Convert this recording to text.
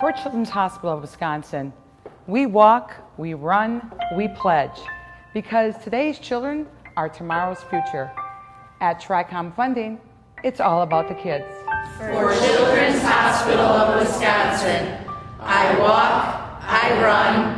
For Children's Hospital of Wisconsin, we walk, we run, we pledge, because today's children are tomorrow's future. At TRICOM Funding, it's all about the kids. For Children's Hospital of Wisconsin, I walk, I run,